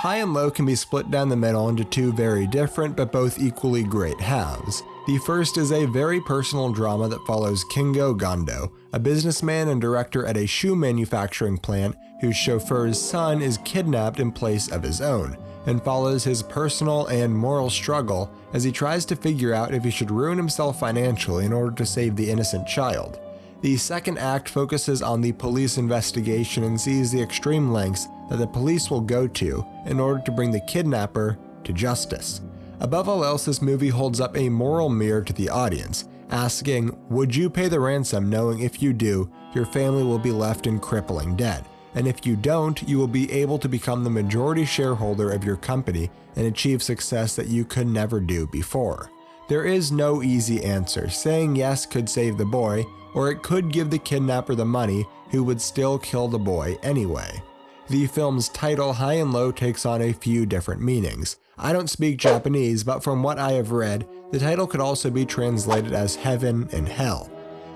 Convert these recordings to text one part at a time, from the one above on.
High and Low can be split down the middle into two very different but both equally great halves. The first is a very personal drama that follows Kingo Gondo, a businessman and director at a shoe manufacturing plant whose chauffeur's son is kidnapped in place of his own, and follows his personal and moral struggle as he tries to figure out if he should ruin himself financially in order to save the innocent child. The second act focuses on the police investigation and sees the extreme lengths that the police will go to in order to bring the kidnapper to justice. Above all else, this movie holds up a moral mirror to the audience, asking, Would you pay the ransom knowing if you do, your family will be left in crippling debt? And if you don't, you will be able to become the majority shareholder of your company and achieve success that you could never do before. There is no easy answer. Saying yes could save the boy, or it could give the kidnapper the money who would still kill the boy anyway. The film's title, High and Low, takes on a few different meanings. I don't speak Japanese, but from what I have read, the title could also be translated as Heaven and Hell.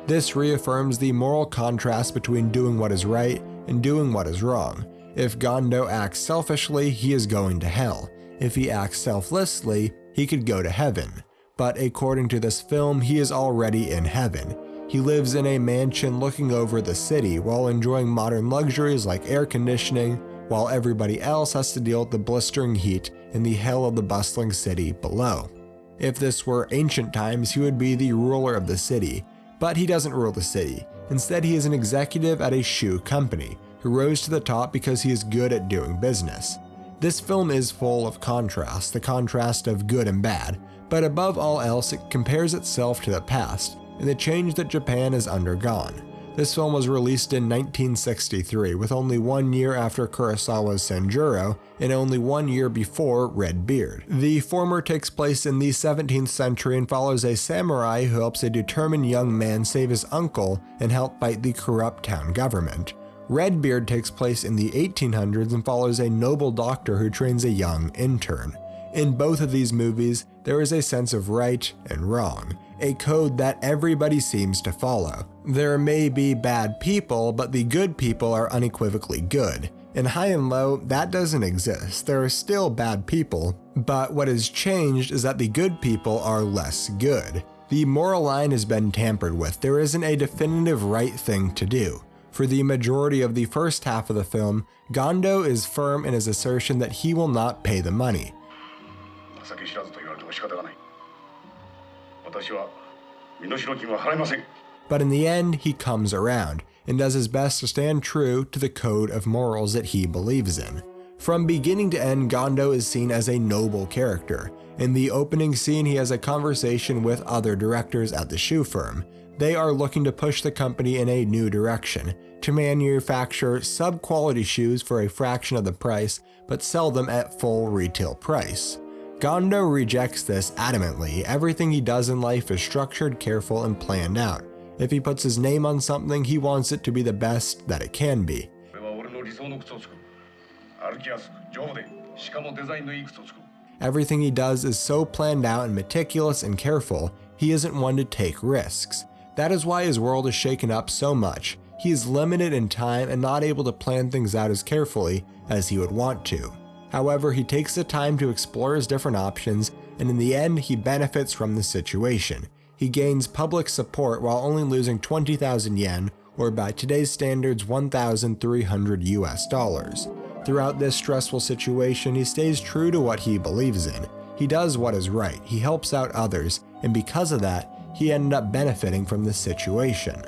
This reaffirms the moral contrast between doing what is right and doing what is wrong. If Gondo acts selfishly, he is going to hell. If he acts selflessly, he could go to heaven. But according to this film, he is already in heaven. He lives in a mansion looking over the city while enjoying modern luxuries like air conditioning, while everybody else has to deal with the blistering heat in the hell of the bustling city below. If this were ancient times, he would be the ruler of the city, but he doesn't rule the city. Instead, he is an executive at a shoe company who rose to the top because he is good at doing business. This film is full of contrast, the contrast of good and bad, but above all else, it compares itself to the past and the change that Japan has undergone. This film was released in 1963, with only one year after Kurosawa's Sanjuro and only one year before Red Beard. The former takes place in the 17th century and follows a samurai who helps a determined young man save his uncle and help fight the corrupt town government. Redbeard takes place in the 1800s and follows a noble doctor who trains a young intern. In both of these movies, there is a sense of right and wrong, a code that everybody seems to follow. There may be bad people, but the good people are unequivocally good. In High and Low, that doesn't exist. There are still bad people, but what has changed is that the good people are less good. The moral line has been tampered with. There isn't a definitive right thing to do. For the majority of the first half of the film, Gondo is firm in his assertion that he will not pay the money. 情知らずと言われても仕方がない。私は身代金は払いません。But in the end, he comes around and does his best to stand true to the code of morals that he believes in. From beginning to end, Gondo is seen as a noble character. In the opening scene, he has a conversation with other directors at the shoe firm. They are looking to push the company in a new direction, to manufacture sub-quality shoes for a fraction of the price, but sell them at full retail price. Gondo rejects this adamantly. Everything he does in life is structured, careful, and planned out. If he puts his name on something, he wants it to be the best that it can be. Everything he does is so planned out and meticulous and careful, he isn't one to take risks. That is why his world is shaken up so much. He is limited in time and not able to plan things out as carefully as he would want to. However, he takes the time to explore his different options, and in the end, he benefits from the situation. He gains public support while only losing 20,000 yen, or by today's standards 1,300 US dollars. Throughout this stressful situation, he stays true to what he believes in. He does what is right, he helps out others, and because of that, he ended up benefiting from the situation.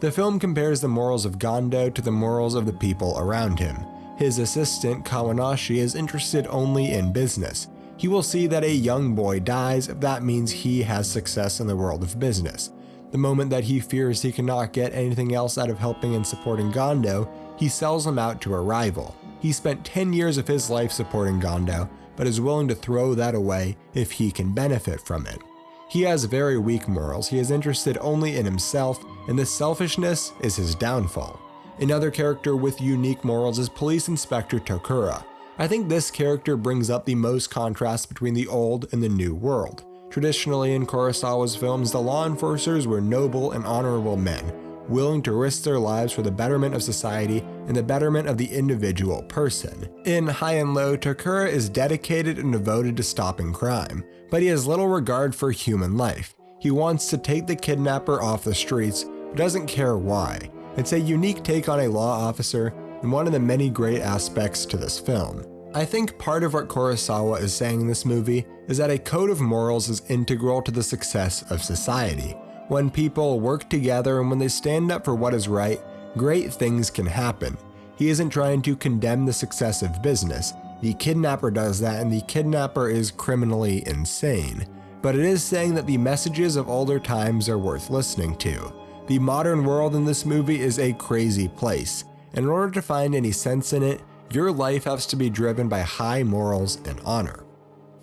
The film compares the morals of Gondo to the morals of the people around him. His assistant, Kawanishi, is interested only in business. He will see that a young boy dies if that means he has success in the world of business. The moment that he fears he cannot get anything else out of helping and supporting Gondo, he sells him out to a rival. He spent 10 years of his life supporting Gondo, but is willing to throw that away if he can benefit from it. He has very weak morals, he is interested only in himself, and this selfishness is his downfall. Another character with unique morals is Police Inspector Tokura. I think this character brings up the most contrast between the old and the new world. Traditionally in Kurosawa's films, the law enforcers were noble and honorable men, willing to risk their lives for the betterment of society and the betterment of the individual person. In High and Low, Tokura is dedicated and devoted to stopping crime, but he has little regard for human life. He wants to take the kidnapper off the streets, but doesn't care why. It's a unique take on a law officer and one of the many great aspects to this film. I think part of what Kurosawa is saying in this movie is that a code of morals is integral to the success of society. When people work together and when they stand up for what is right, great things can happen. He isn't trying to condemn the success of business. The kidnapper does that, and the kidnapper is criminally insane. But it is saying that the messages of older times are worth listening to. The modern world in this movie is a crazy place. In order to find any sense in it, your life has to be driven by high morals and honor.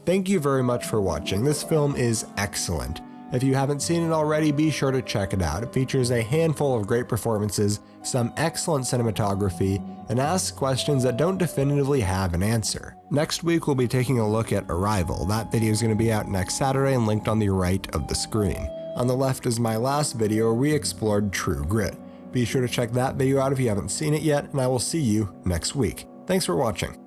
Thank you very much for watching. This film is excellent. If you haven't seen it already, be sure to check it out. It features a handful of great performances, some excellent cinematography, and asks questions that don't definitively have an answer. Next week, we'll be taking a look at Arrival. That video is going to be out next Saturday and linked on the right of the screen. On the left is my last video where we explored True Grit. Be sure to check that video out if you haven't seen it yet, and I will see you next week. Thanks for watching.